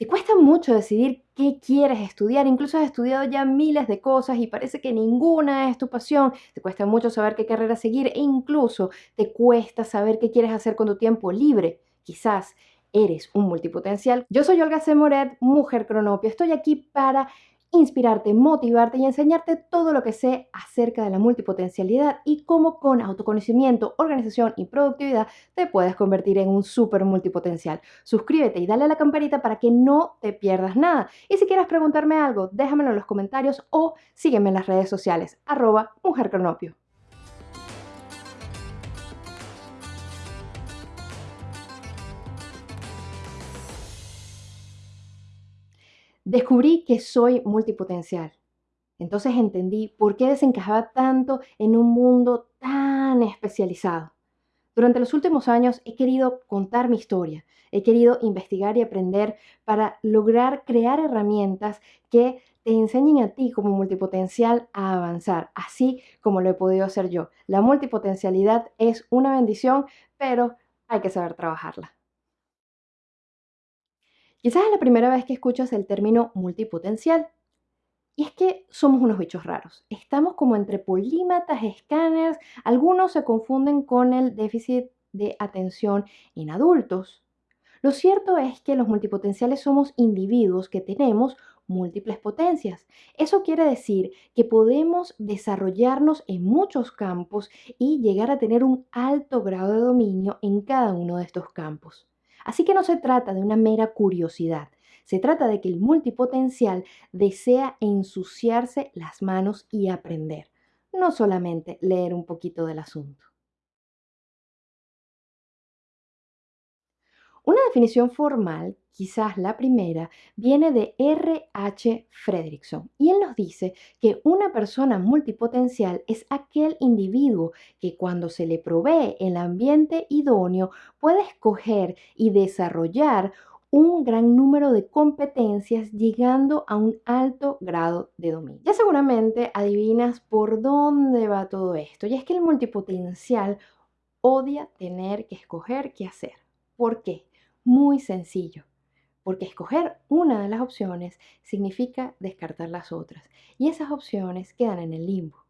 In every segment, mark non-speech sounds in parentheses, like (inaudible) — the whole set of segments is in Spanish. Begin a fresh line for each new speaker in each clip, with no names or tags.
Te cuesta mucho decidir qué quieres estudiar, incluso has estudiado ya miles de cosas y parece que ninguna es tu pasión, te cuesta mucho saber qué carrera seguir e incluso te cuesta saber qué quieres hacer con tu tiempo libre. Quizás eres un multipotencial. Yo soy Olga Semoret, mujer cronopia. Estoy aquí para inspirarte, motivarte y enseñarte todo lo que sé acerca de la multipotencialidad y cómo con autoconocimiento, organización y productividad te puedes convertir en un súper multipotencial. Suscríbete y dale a la campanita para que no te pierdas nada. Y si quieres preguntarme algo, déjamelo en los comentarios o sígueme en las redes sociales, arroba mujercronopio. Descubrí que soy multipotencial. Entonces entendí por qué desencajaba tanto en un mundo tan especializado. Durante los últimos años he querido contar mi historia, he querido investigar y aprender para lograr crear herramientas que te enseñen a ti como multipotencial a avanzar, así como lo he podido hacer yo. La multipotencialidad es una bendición, pero hay que saber trabajarla. Quizás es la primera vez que escuchas el término multipotencial. Y es que somos unos bichos raros. Estamos como entre polímatas, escáneres. Algunos se confunden con el déficit de atención en adultos. Lo cierto es que los multipotenciales somos individuos que tenemos múltiples potencias. Eso quiere decir que podemos desarrollarnos en muchos campos y llegar a tener un alto grado de dominio en cada uno de estos campos. Así que no se trata de una mera curiosidad, se trata de que el multipotencial desea ensuciarse las manos y aprender, no solamente leer un poquito del asunto. Una definición formal, quizás la primera, viene de R.H. Fredrickson y él nos dice que una persona multipotencial es aquel individuo que cuando se le provee el ambiente idóneo puede escoger y desarrollar un gran número de competencias llegando a un alto grado de dominio. Ya seguramente adivinas por dónde va todo esto y es que el multipotencial odia tener que escoger qué hacer. ¿Por qué? Muy sencillo, porque escoger una de las opciones significa descartar las otras y esas opciones quedan en el limbo.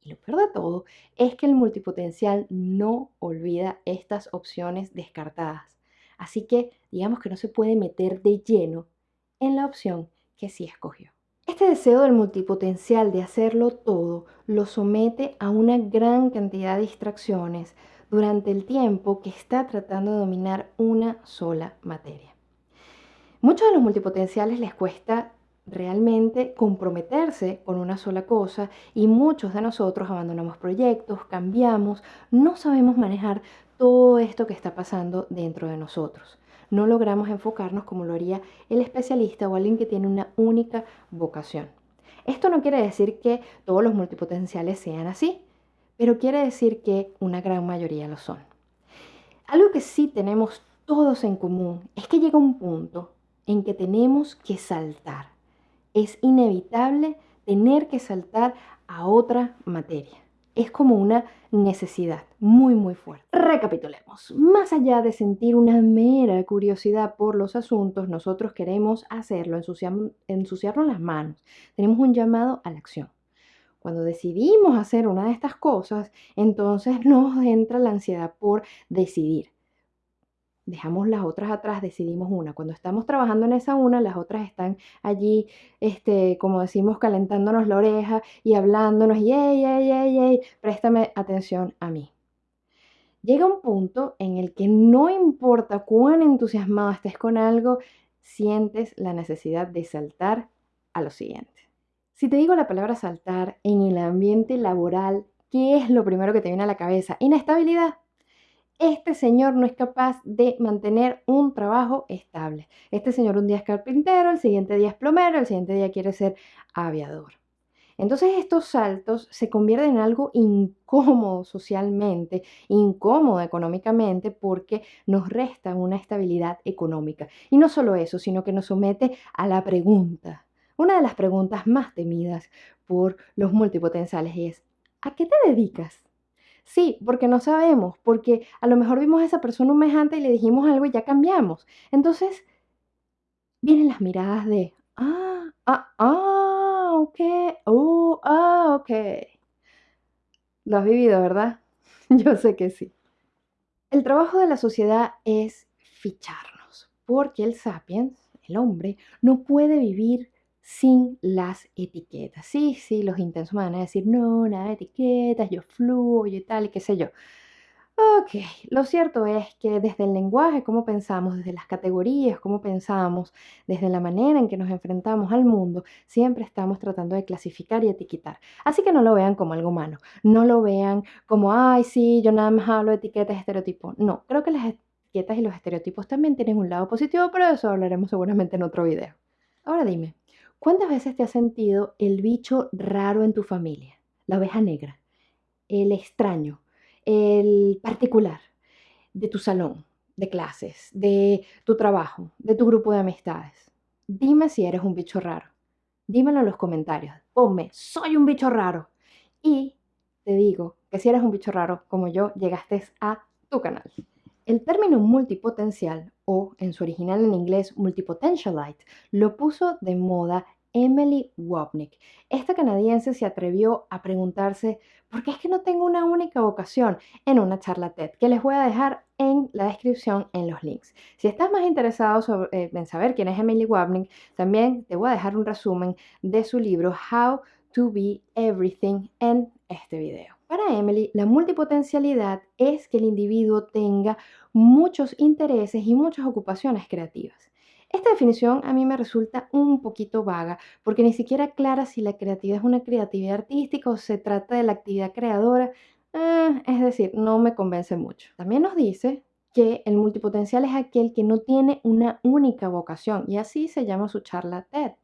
Y lo peor de todo es que el multipotencial no olvida estas opciones descartadas. Así que digamos que no se puede meter de lleno en la opción que sí escogió. Este deseo del multipotencial de hacerlo todo lo somete a una gran cantidad de distracciones, durante el tiempo que está tratando de dominar una sola materia. Muchos de los multipotenciales les cuesta realmente comprometerse con una sola cosa y muchos de nosotros abandonamos proyectos, cambiamos, no sabemos manejar todo esto que está pasando dentro de nosotros. No logramos enfocarnos como lo haría el especialista o alguien que tiene una única vocación. Esto no quiere decir que todos los multipotenciales sean así pero quiere decir que una gran mayoría lo son. Algo que sí tenemos todos en común es que llega un punto en que tenemos que saltar. Es inevitable tener que saltar a otra materia. Es como una necesidad muy muy fuerte. Recapitulemos. Más allá de sentir una mera curiosidad por los asuntos, nosotros queremos hacerlo, ensuciarnos las manos. Tenemos un llamado a la acción. Cuando decidimos hacer una de estas cosas, entonces nos entra la ansiedad por decidir. Dejamos las otras atrás, decidimos una. Cuando estamos trabajando en esa una, las otras están allí, este, como decimos, calentándonos la oreja y hablándonos, y ey, ey, ey, ey, préstame atención a mí. Llega un punto en el que no importa cuán entusiasmado estés con algo, sientes la necesidad de saltar a lo siguiente. Si te digo la palabra saltar en el ambiente laboral, ¿qué es lo primero que te viene a la cabeza? Inestabilidad. Este señor no es capaz de mantener un trabajo estable. Este señor un día es carpintero, el siguiente día es plomero, el siguiente día quiere ser aviador. Entonces estos saltos se convierten en algo incómodo socialmente, incómodo económicamente porque nos resta una estabilidad económica. Y no solo eso, sino que nos somete a la pregunta, una de las preguntas más temidas por los multipotenciales es, ¿a qué te dedicas? Sí, porque no sabemos, porque a lo mejor vimos a esa persona un mes antes y le dijimos algo y ya cambiamos. Entonces, vienen las miradas de, ah, ah, ah, ok, oh, ah, ok. Lo has vivido, ¿verdad? (laughs) Yo sé que sí. El trabajo de la sociedad es ficharnos, porque el sapiens, el hombre, no puede vivir sin las etiquetas. Sí, sí, los intensos me van a decir, no, nada de etiquetas, yo fluyo y tal, y qué sé yo. Ok, lo cierto es que desde el lenguaje, cómo pensamos, desde las categorías, cómo pensamos, desde la manera en que nos enfrentamos al mundo, siempre estamos tratando de clasificar y etiquetar. Así que no lo vean como algo malo, no lo vean como, ay, sí, yo nada más hablo de etiquetas estereotipos. No, creo que las etiquetas y los estereotipos también tienen un lado positivo, pero de eso hablaremos seguramente en otro video. Ahora dime, ¿cuántas veces te has sentido el bicho raro en tu familia? La oveja negra, el extraño el particular de tu salón de clases, de tu trabajo, de tu grupo de amistades. Dime si eres un bicho raro. Dímelo en los comentarios. Ponme, soy un bicho raro. Y te digo que si eres un bicho raro como yo, llegaste a tu canal. El término multipotencial, o en su original en inglés multipotentialite, lo puso de moda Emily Wapnick. Esta canadiense se atrevió a preguntarse por qué es que no tengo una única vocación en una charla TED, que les voy a dejar en la descripción en los links. Si estás más interesado eh, en saber quién es Emily Wapnick, también te voy a dejar un resumen de su libro How to Be Everything en este video. Para Emily, la multipotencialidad es que el individuo tenga muchos intereses y muchas ocupaciones creativas. Esta definición a mí me resulta un poquito vaga porque ni siquiera aclara si la creatividad es una creatividad artística o se trata de la actividad creadora. Eh, es decir, no me convence mucho. También nos dice que el multipotencial es aquel que no tiene una única vocación y así se llama su charla TED.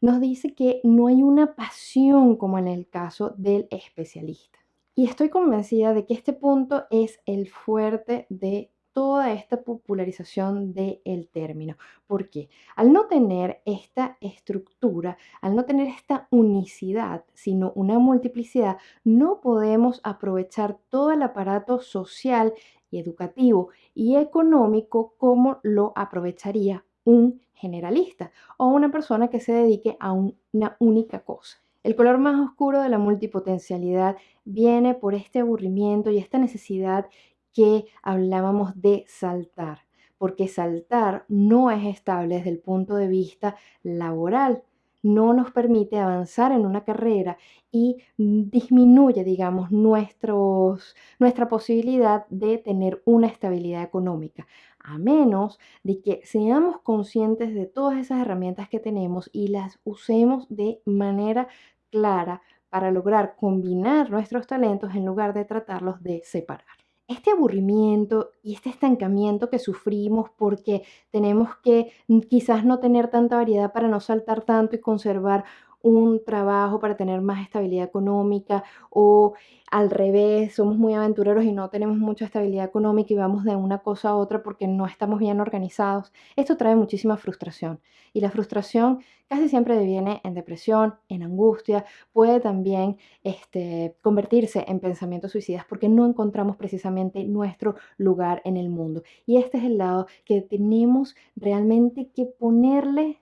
Nos dice que no hay una pasión como en el caso del especialista. Y estoy convencida de que este punto es el fuerte de toda esta popularización del término. ¿Por qué? Al no tener esta estructura, al no tener esta unicidad, sino una multiplicidad, no podemos aprovechar todo el aparato social y educativo y económico como lo aprovecharía un generalista o una persona que se dedique a una única cosa. El color más oscuro de la multipotencialidad viene por este aburrimiento y esta necesidad que hablábamos de saltar, porque saltar no es estable desde el punto de vista laboral, no nos permite avanzar en una carrera y disminuye, digamos, nuestros, nuestra posibilidad de tener una estabilidad económica, a menos de que seamos conscientes de todas esas herramientas que tenemos y las usemos de manera clara para lograr combinar nuestros talentos en lugar de tratarlos de separar este aburrimiento y este estancamiento que sufrimos porque tenemos que mm, quizás no tener tanta variedad para no saltar tanto y conservar un trabajo para tener más estabilidad económica o al revés, somos muy aventureros y no tenemos mucha estabilidad económica y vamos de una cosa a otra porque no estamos bien organizados. Esto trae muchísima frustración y la frustración casi siempre deviene en depresión, en angustia, puede también este, convertirse en pensamientos suicidas porque no encontramos precisamente nuestro lugar en el mundo. Y este es el lado que tenemos realmente que ponerle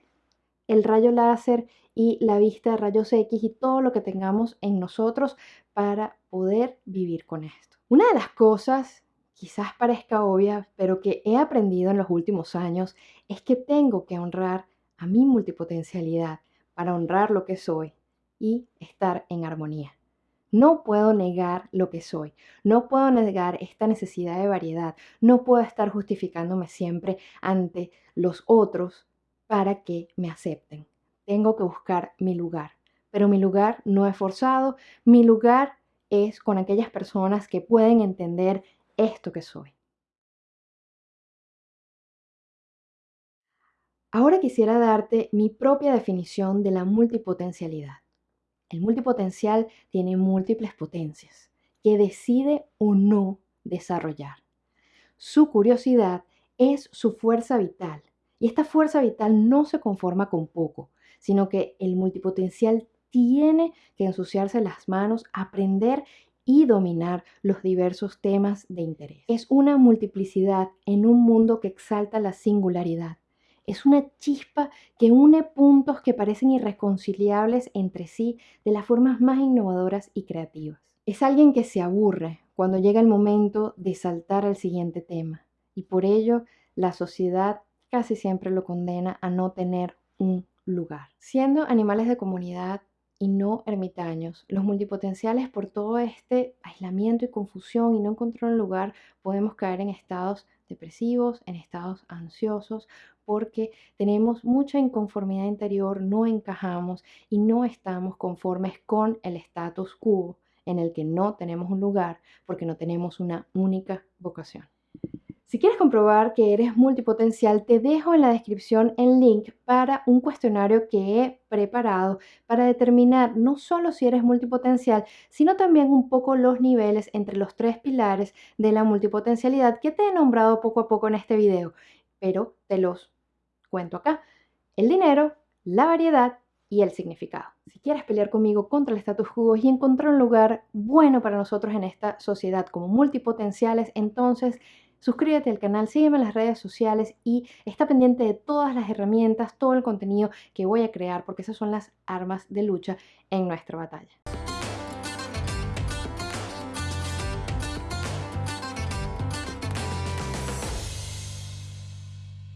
el rayo láser y la vista de rayos X y todo lo que tengamos en nosotros para poder vivir con esto. Una de las cosas, quizás parezca obvia, pero que he aprendido en los últimos años, es que tengo que honrar a mi multipotencialidad para honrar lo que soy y estar en armonía. No puedo negar lo que soy, no puedo negar esta necesidad de variedad, no puedo estar justificándome siempre ante los otros para que me acepten. Tengo que buscar mi lugar, pero mi lugar no es forzado, mi lugar es con aquellas personas que pueden entender esto que soy. Ahora quisiera darte mi propia definición de la multipotencialidad. El multipotencial tiene múltiples potencias que decide o no desarrollar. Su curiosidad es su fuerza vital y esta fuerza vital no se conforma con poco, sino que el multipotencial tiene que ensuciarse las manos, aprender y dominar los diversos temas de interés. Es una multiplicidad en un mundo que exalta la singularidad. Es una chispa que une puntos que parecen irreconciliables entre sí de las formas más innovadoras y creativas. Es alguien que se aburre cuando llega el momento de saltar al siguiente tema y por ello la sociedad casi siempre lo condena a no tener un lugar. Siendo animales de comunidad y no ermitaños, los multipotenciales por todo este aislamiento y confusión y no encontrar un lugar, podemos caer en estados depresivos, en estados ansiosos, porque tenemos mucha inconformidad interior, no encajamos y no estamos conformes con el status quo en el que no tenemos un lugar porque no tenemos una única vocación. Si quieres comprobar que eres multipotencial, te dejo en la descripción el link para un cuestionario que he preparado para determinar no solo si eres multipotencial, sino también un poco los niveles entre los tres pilares de la multipotencialidad que te he nombrado poco a poco en este video, pero te los cuento acá. El dinero, la variedad y el significado. Si quieres pelear conmigo contra el status quo y encontrar un lugar bueno para nosotros en esta sociedad como multipotenciales, entonces Suscríbete al canal, sígueme en las redes sociales y está pendiente de todas las herramientas, todo el contenido que voy a crear porque esas son las armas de lucha en nuestra batalla.